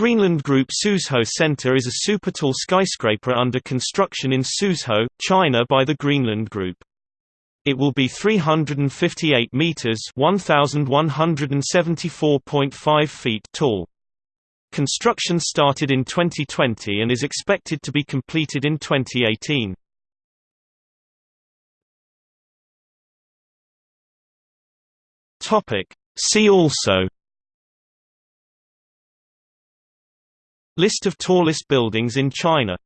Greenland Group Suzhou Center is a supertall skyscraper under construction in Suzhou, China by the Greenland Group. It will be 358 meters (1174.5 feet) tall. Construction started in 2020 and is expected to be completed in 2018. Topic: See also List of tallest buildings in China